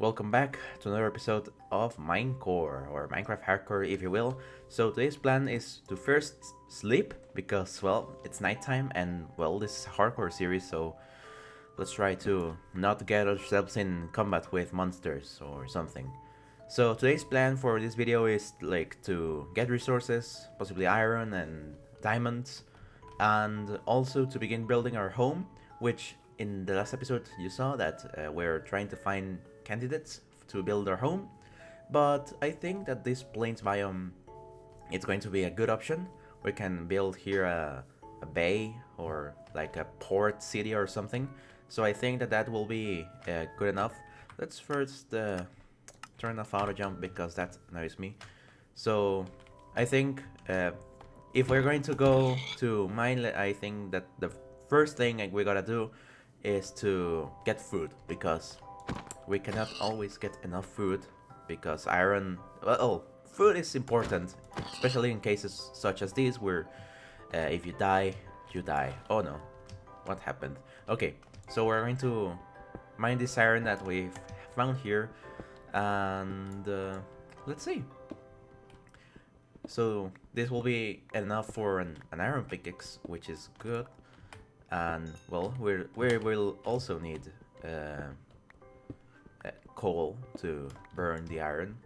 Welcome back to another episode of Minecore, or Minecraft Hardcore if you will. So today's plan is to first sleep, because well, it's nighttime and well, this is a hardcore series, so let's try to not get ourselves in combat with monsters or something. So today's plan for this video is like to get resources, possibly iron and diamonds, and also to begin building our home, which in the last episode you saw that uh, we're trying to find candidates to build our home, but I think that this plains biome it's going to be a good option. We can build here a, a bay or like a port city or something. So I think that that will be uh, good enough. Let's first uh, turn off auto jump because that annoys me. So I think uh, if we're going to go to mine, I think that the first thing we gotta do is to get food because we cannot always get enough food because iron, well, food is important, especially in cases such as these where uh, if you die, you die. Oh no, what happened? Okay, so we're going to mine this iron that we've found here and uh, let's see. So this will be enough for an, an iron pickaxe, which is good. And well, we're, we will also need uh, coal to burn the iron.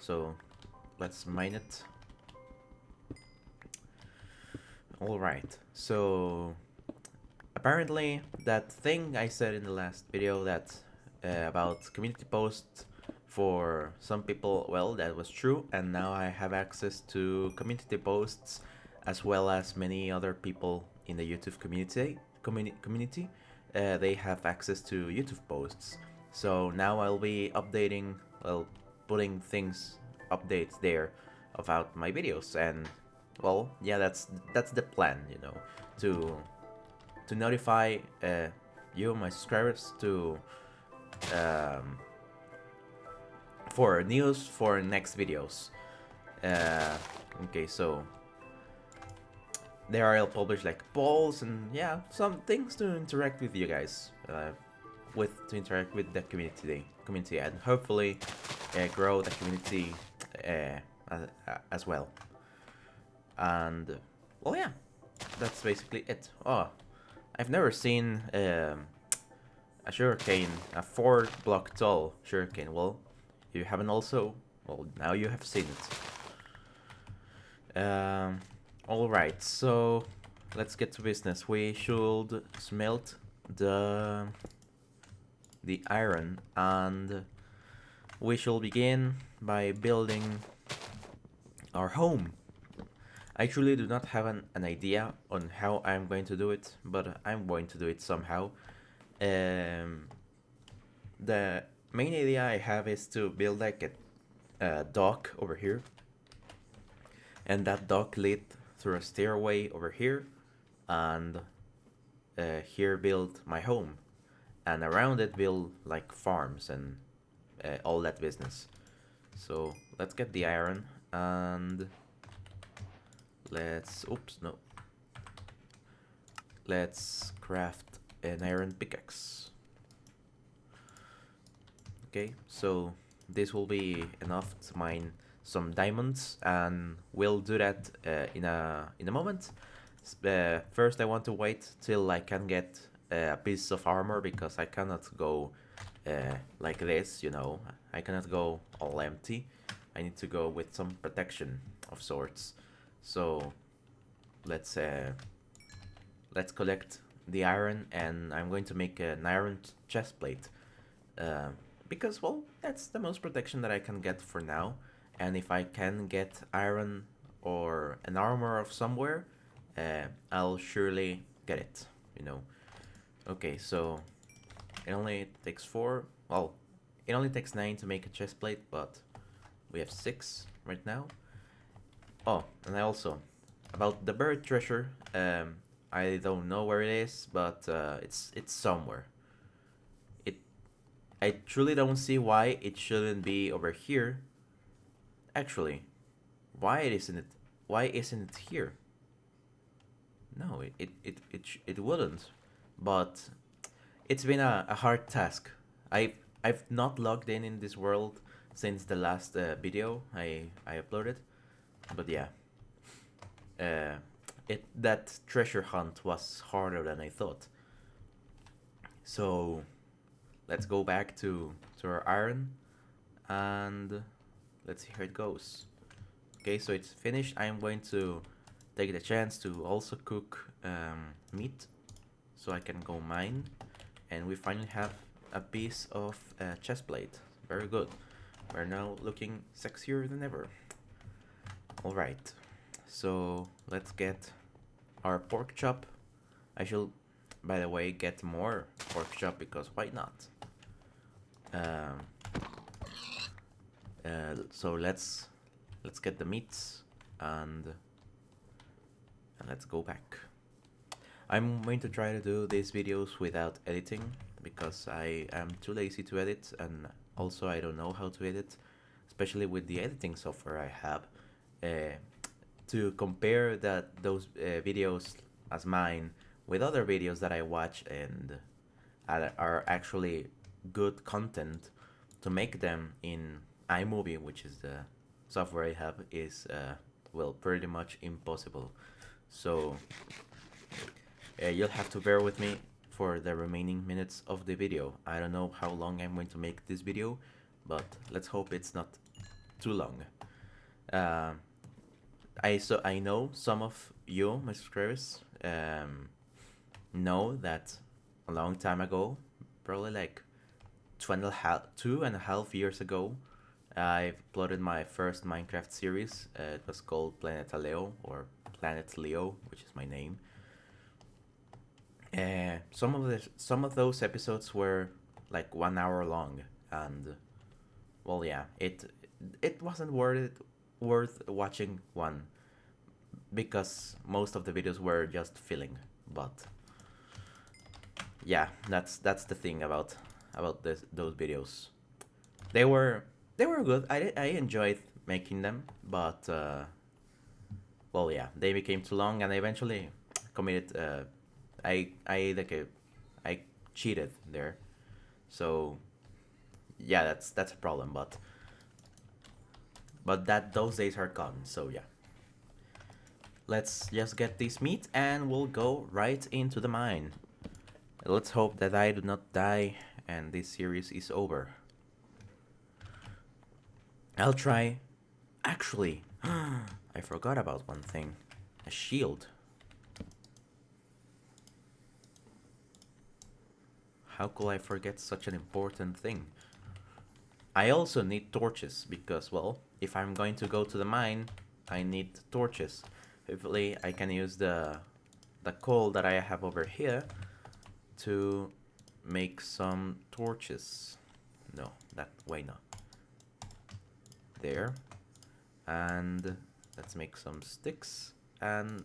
So let's mine it. Alright, so apparently that thing I said in the last video that uh, about community posts for some people, well, that was true, and now I have access to community posts as well as many other people in the YouTube community. Communi community, uh, they have access to YouTube posts. So now I'll be updating, well, putting things, updates there about my videos and well, yeah, that's that's the plan, you know, to to notify uh, you, my subscribers, to um, for news for next videos. Uh, okay, so there I'll publish like polls and yeah, some things to interact with you guys. Uh, with to interact with the community community and hopefully uh, grow the community uh, as, as, well. And well yeah that's basically it. Oh I've never seen um, a sugarcane a four block tall sugarcane. Well you haven't also well now you have seen it. Um, all right so let's get to business. We should smelt the the iron and we shall begin by building our home. I truly do not have an, an idea on how I'm going to do it, but I'm going to do it somehow. Um, the main idea I have is to build like a, a dock over here. And that dock lead through a stairway over here and uh, here build my home and around it build like farms and uh, all that business. So let's get the iron and let's, oops, no. Let's craft an iron pickaxe. Okay, so this will be enough to mine some diamonds and we'll do that uh, in a in a moment. Uh, first I want to wait till I can get a piece of armor because I cannot go uh, like this, you know. I cannot go all empty. I need to go with some protection of sorts. So let's uh, let's collect the iron and I'm going to make an iron chest plate. Uh, because, well, that's the most protection that I can get for now. And if I can get iron or an armor of somewhere, uh, I'll surely get it, you know. Okay, so it only takes four. Well, it only takes nine to make a chest plate, but we have six right now. Oh, and I also about the buried treasure. Um, I don't know where it is, but uh, it's it's somewhere. It, I truly don't see why it shouldn't be over here. Actually, why isn't it? Why isn't it here? No, it it it it, it wouldn't but it's been a, a hard task. I've, I've not logged in in this world since the last uh, video I I uploaded, but yeah, uh, it that treasure hunt was harder than I thought. So let's go back to to our iron and let's see how it goes. Okay, so it's finished. I'm going to take the chance to also cook um, meat so I can go mine. And we finally have a piece of uh, chest plate. Very good. We're now looking sexier than ever. Alright, so let's get our pork chop. I shall by the way, get more pork chop because why not? Um, uh, so let's let's get the meats and and let's go back. I'm going to try to do these videos without editing because I am too lazy to edit and also I don't know how to edit, especially with the editing software I have. Uh, to compare that those uh, videos as mine with other videos that I watch and are actually good content to make them in iMovie, which is the software I have, is uh, well pretty much impossible. So uh, you'll have to bear with me for the remaining minutes of the video. I don't know how long I'm going to make this video, but let's hope it's not too long. Uh, I so I know some of you, my subscribers, um, know that a long time ago, probably like two and a half, two and a half years ago, I uploaded my first Minecraft series. Uh, it was called Planeta Leo or Planet Leo, which is my name. Uh, some of the some of those episodes were like one hour long, and well, yeah, it it wasn't worth it, worth watching one because most of the videos were just filling. But yeah, that's that's the thing about about this, those videos. They were they were good. I I enjoyed making them, but uh, well, yeah, they became too long, and I eventually committed. Uh, I I like a, I cheated there, so yeah, that's that's a problem. But but that those days are gone. So yeah. Let's just get this meat and we'll go right into the mine. Let's hope that I do not die and this series is over. I'll try... Actually, I forgot about one thing. A shield. How could I forget such an important thing? I also need torches because, well, if I'm going to go to the mine, I need torches. Hopefully I can use the, the coal that I have over here to make some torches. No, that way not. There. And let's make some sticks and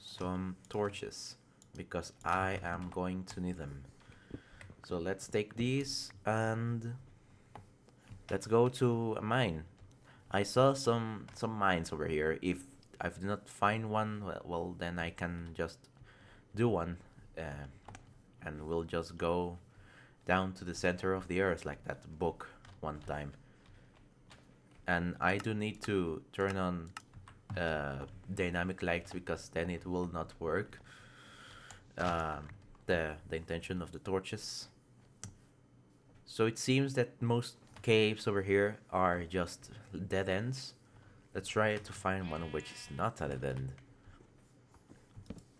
some torches because I am going to need them. So let's take these and let's go to a mine. I saw some some mines over here. If I did not find one, well, well then I can just do one. Uh, and we'll just go down to the center of the earth like that book one time. And I do need to turn on uh, dynamic lights because then it will not work. Um, the, the intention of the torches. So it seems that most caves over here are just dead ends. Let's try to find one which is not a dead end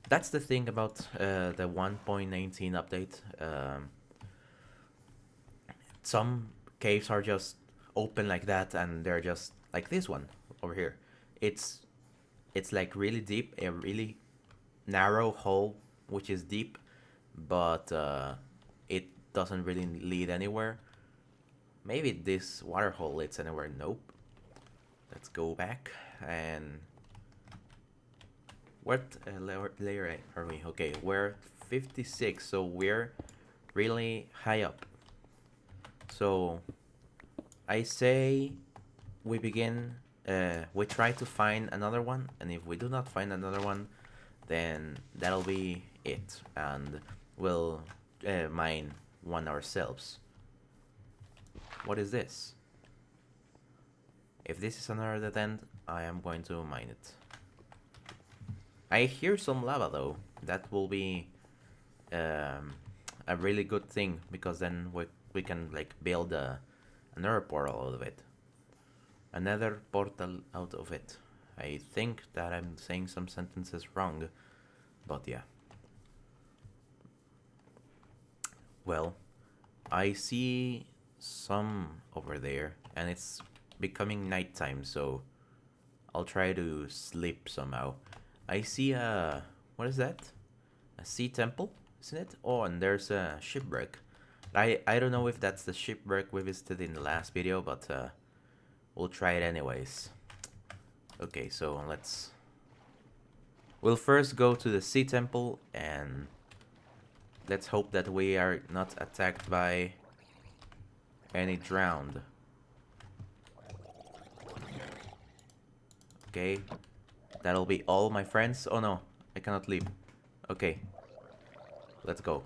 that's the thing about uh, the 1.19 update. Um, some caves are just open like that, and they're just like this one over here. It's it's like really deep, a really narrow hole, which is deep, but uh, doesn't really lead anywhere. Maybe this water hole leads anywhere. Nope. Let's go back and what uh, layer are we? Okay, we're 56, so we're really high up. So I say we begin, uh, we try to find another one, and if we do not find another one, then that'll be it, and we'll uh, mine one ourselves. what is this? If this is another dead end, I am going to mine it. I hear some lava though. That will be um, a really good thing because then we, we can like build a, another portal out of it. Another portal out of it. I think that I'm saying some sentences wrong, but yeah. Well, I see some over there and it's becoming nighttime so I'll try to sleep somehow. I see a... what is that? A sea temple, isn't it? Oh, and there's a shipwreck. I, I don't know if that's the shipwreck we visited in the last video, but uh, we'll try it anyways. Okay, so let's... We'll first go to the sea temple and let's hope that we are not attacked by any drowned. Okay, that'll be all my friends. Oh no, I cannot leave. Okay, let's go.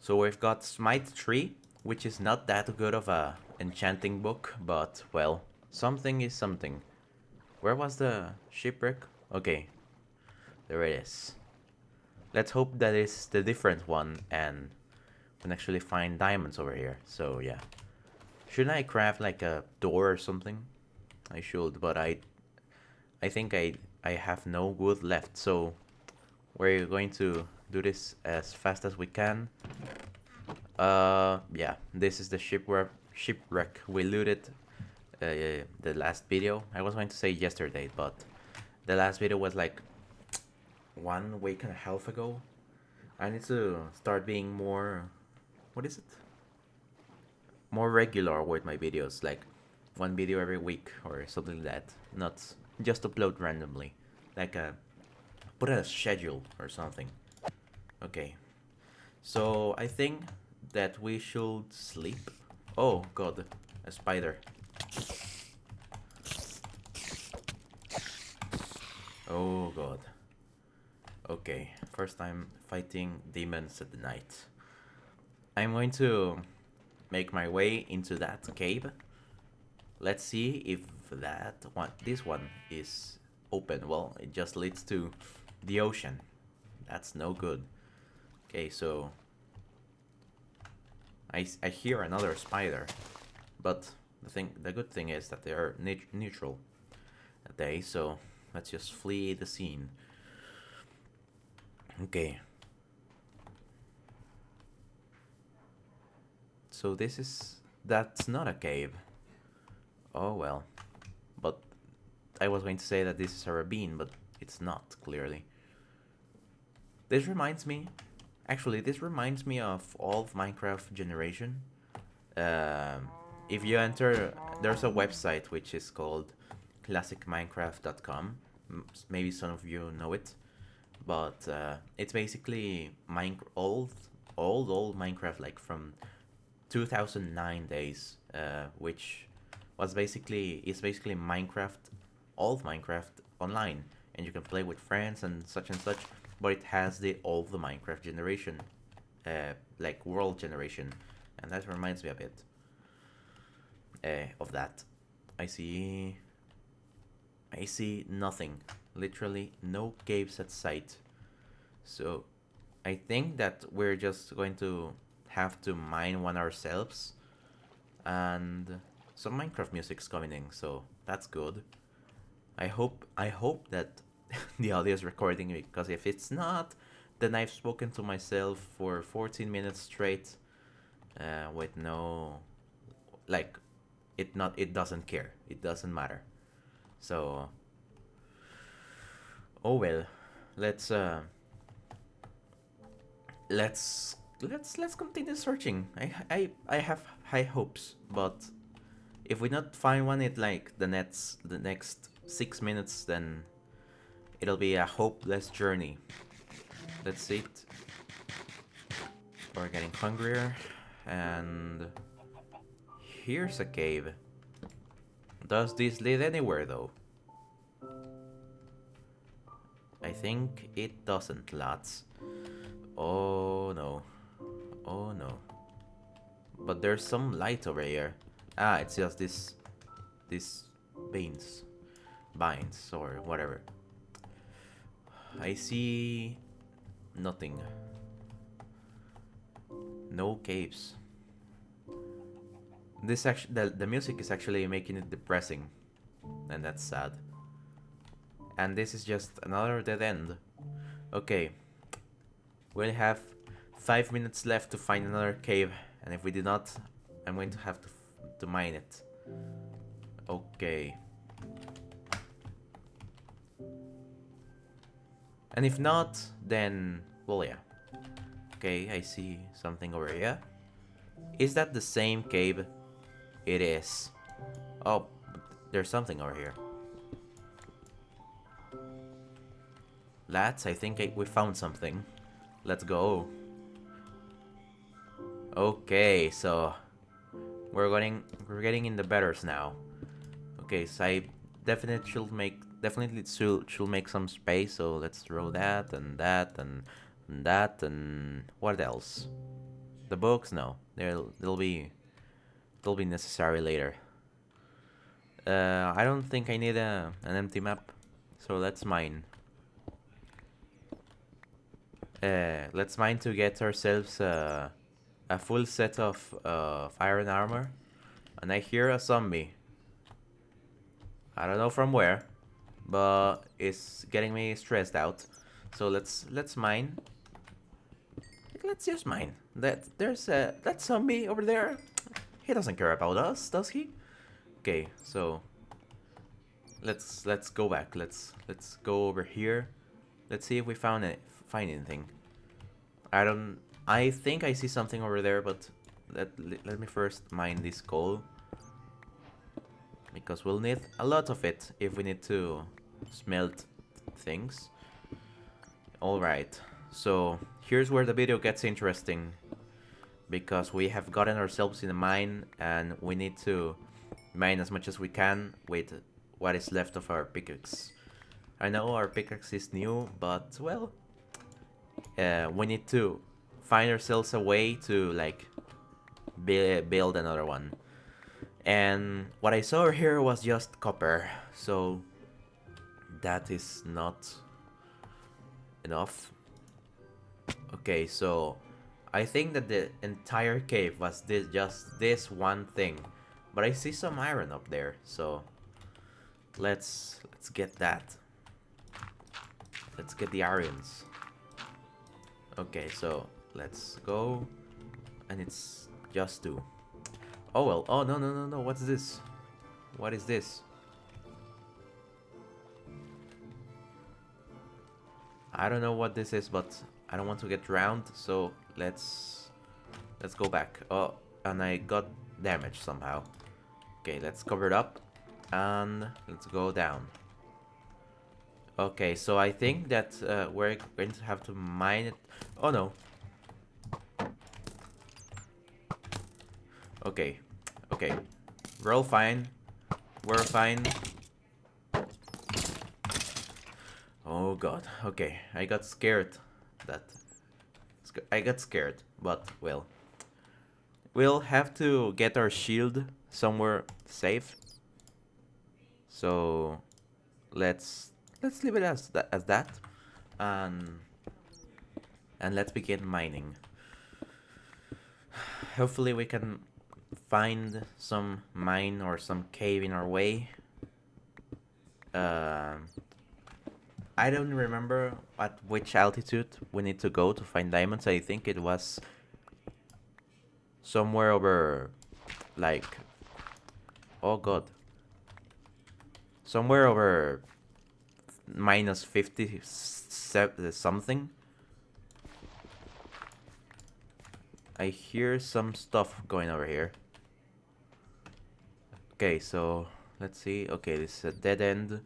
So we've got Smite 3, which is not that good of a enchanting book, but well, something is something. Where was the shipwreck? Okay, there it is. Let's hope that it's the different one and we can actually find diamonds over here. So yeah. Shouldn't I craft like a door or something? I should, but I I think I I have no wood left, so we're going to do this as fast as we can. Uh, yeah, this is the shipwreck shipwreck we looted uh, the last video. I was going to say yesterday, but the last video was like one week and a half ago. I need to start being more, what is it? More regular with my videos, like one video every week or something like that. Not just upload randomly, like a put a schedule or something. Okay, so I think that we should sleep. Oh god, a spider. Oh god. Okay, first time fighting demons at the night. I'm going to make my way into that cave. Let's see if that one, this one is open. Well, it just leads to the ocean. That's no good. Okay, so I, I hear another spider, but the thing, the good thing is that they are neutral. They so let's just flee the scene. Okay. So this is... That's not a cave. Oh well. But I was going to say that this is a ravine, but it's not, clearly. This reminds me... Actually, this reminds me of all of Minecraft Generation. Um, if you enter... There's a website which is called classicminecraft.com. Maybe some of you know it but uh, it's basically mine old, old, old Minecraft, like from 2009 days, uh, which was basically is basically Minecraft, old Minecraft online, and you can play with friends and such and such. But it has the old the Minecraft generation, uh, like world generation, and that reminds me a bit uh, of that. I see. I see nothing literally no caves at sight. So I think that we're just going to have to mine one ourselves. And some Minecraft music's coming in, so that's good. I hope I hope that the audio is recording because if it's not, then I've spoken to myself for 14 minutes straight uh, with no like it not it doesn't care it doesn't matter so Oh well, let's uh, let's let's let's continue searching. I I I have high hopes, but if we not find one in like the next the next six minutes, then it'll be a hopeless journey. Let's see it. We're getting hungrier, and here's a cave. Does this lead anywhere though? I think it doesn't, lads. Oh no. Oh no. But there's some light over here. Ah, it's just this... This... Beans. Vines, or whatever. I see... Nothing. No caves. This actually, the, the music is actually making it depressing. And that's sad. And this is just another dead end. Okay. We'll have five minutes left to find another cave. And if we do not, I'm going to have to, to mine it. Okay. And if not, then, well, yeah. Okay, I see something over here. Is that the same cave? It is. Oh, there's something over here. Lads, I think I, we found something. Let's go. Okay, so we're getting we're getting in the betters now. Okay, so I definitely should make definitely should should make some space. So let's throw that and that and, and that and what else? The books? No, they'll they'll be they'll be necessary later. Uh, I don't think I need a an empty map, so let's mine. Uh, let's mine to get ourselves uh, a full set of uh, iron armor. And I hear a zombie. I don't know from where, but it's getting me stressed out. So let's let's mine. Let's just mine. That there's a that zombie over there. He doesn't care about us, does he? Okay, so let's let's go back. Let's let's go over here. Let's see if we found it find anything. I don't... I think I see something over there, but let, let me first mine this coal. Because we'll need a lot of it if we need to smelt things. Alright, so here's where the video gets interesting. Because we have gotten ourselves in a mine and we need to mine as much as we can with what is left of our pickaxe. I know our pickaxe is new, but well, uh, we need to find ourselves a way to like build another one. And what I saw here was just copper, so that is not enough. Okay, so I think that the entire cave was this just this one thing. But I see some iron up there, so let's let's get that. Let's get the irons. Okay, so let's go. And it's just two. Oh well. Oh no no no no. What's this? What is this? I don't know what this is, but I don't want to get drowned, so let's let's go back. Oh, and I got damaged somehow. Okay, let's cover it up and let's go down. Okay, so I think that uh, we're going to have to mine it. Oh no. Okay, okay. We're all fine. We're fine. Oh god, okay. I got scared. That... I got scared, but well. We'll have to get our shield somewhere safe. So... Let's let's leave it as that, as that, and and let's begin mining. Hopefully we can find some mine or some cave in our way. Uh, I don't remember at which altitude we need to go to find diamonds. I think it was somewhere over like oh god somewhere over minus 50 something. I hear some stuff going over here. Okay, so let's see. Okay, this is a dead end.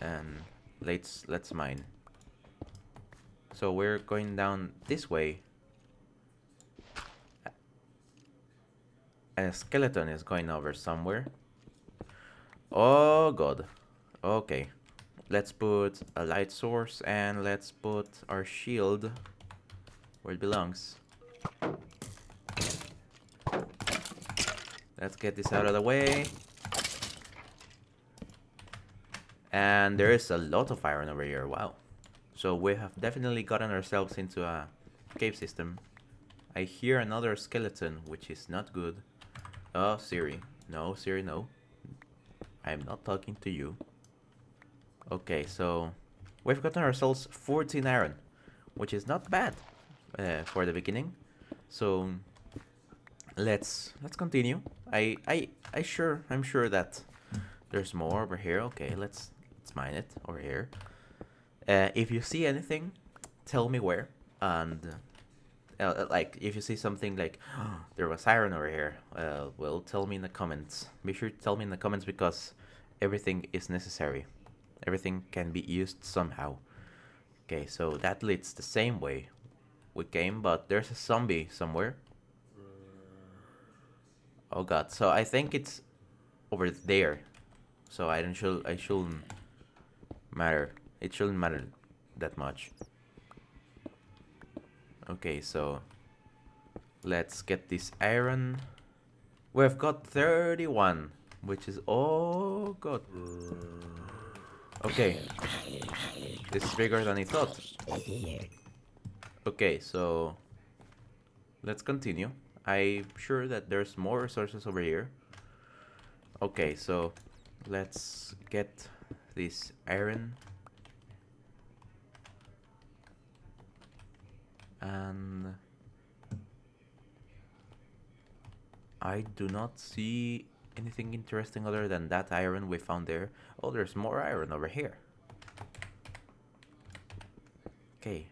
And let's let's mine. So we're going down this way. A skeleton is going over somewhere. Oh god. Okay. Let's put a light source and let's put our shield where it belongs. Let's get this out of the way. And there is a lot of iron over here, wow. So we have definitely gotten ourselves into a cave system. I hear another skeleton, which is not good. Oh, Siri. No, Siri, no. I'm not talking to you. Okay, so we've gotten ourselves 14 iron, which is not bad uh, for the beginning. So let's let's continue. I I I sure I'm sure that there's more over here. Okay, let's let's mine it over here. Uh, if you see anything, tell me where. And uh, uh like if you see something like oh, there was iron over here, uh, well, tell me in the comments. Be sure to tell me in the comments because everything is necessary. Everything can be used somehow. Okay, so that leads the same way we came, but there's a zombie somewhere. Oh god, so I think it's over there. So I don't should I shouldn't matter. It shouldn't matter that much. Okay, so let's get this iron. We've got 31, which is oh god. Okay. This is bigger than I thought. Okay, so let's continue. I'm sure that there's more resources over here. Okay, so let's get this iron. And I do not see anything interesting other than that iron we found there. Oh, there's more iron over here. Okay.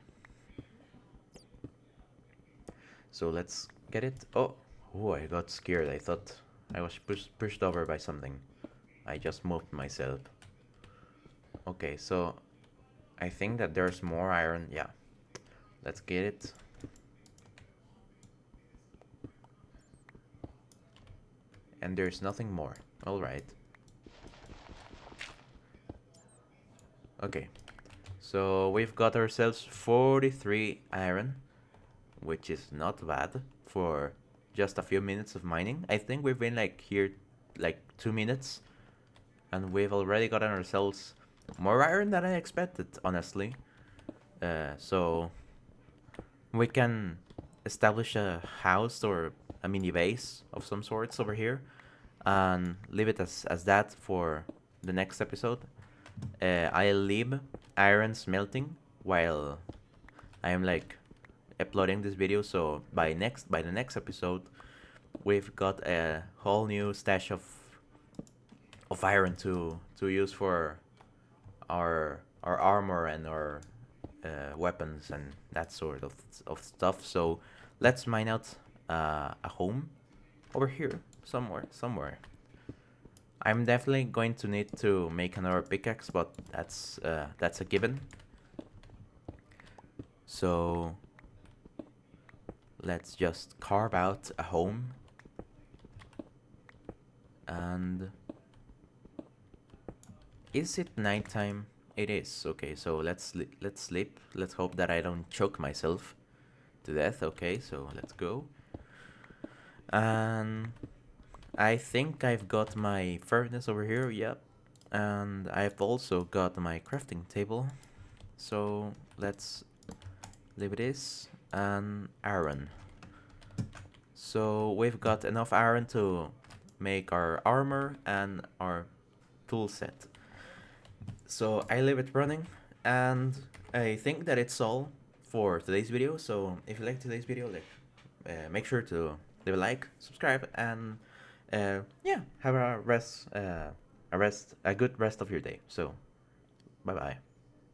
So let's get it. Oh, oh, I got scared. I thought I was push pushed over by something. I just moved myself. Okay, so I think that there's more iron. Yeah, let's get it. And there's nothing more. Alright. Okay. So we've got ourselves 43 iron which is not bad for just a few minutes of mining. I think we've been like here like two minutes and we've already gotten ourselves more iron than I expected, honestly. Uh, so we can establish a house or a mini base of some sorts over here and leave it as, as that for the next episode. Uh, I'll leave iron smelting while I'm like uploading this video so by next by the next episode we've got a whole new stash of of iron to to use for our our armor and our uh, weapons and that sort of of stuff. So let's mine out uh, a home over here somewhere somewhere. I'm definitely going to need to make another pickaxe but that's uh, that's a given. So let's just carve out a home. And is it nighttime it is okay so let's let's sleep let's hope that I don't choke myself to death okay so let's go and I think I've got my furnace over here yep and I've also got my crafting table so let's leave it is and iron. So we've got enough iron to make our armor and our tool set. So I leave it running and I think that it's all for today's video. So if you like today's video, like, uh, make sure to leave a like, subscribe, and uh, yeah, have a rest, uh, a rest, a good rest of your day. So, bye bye.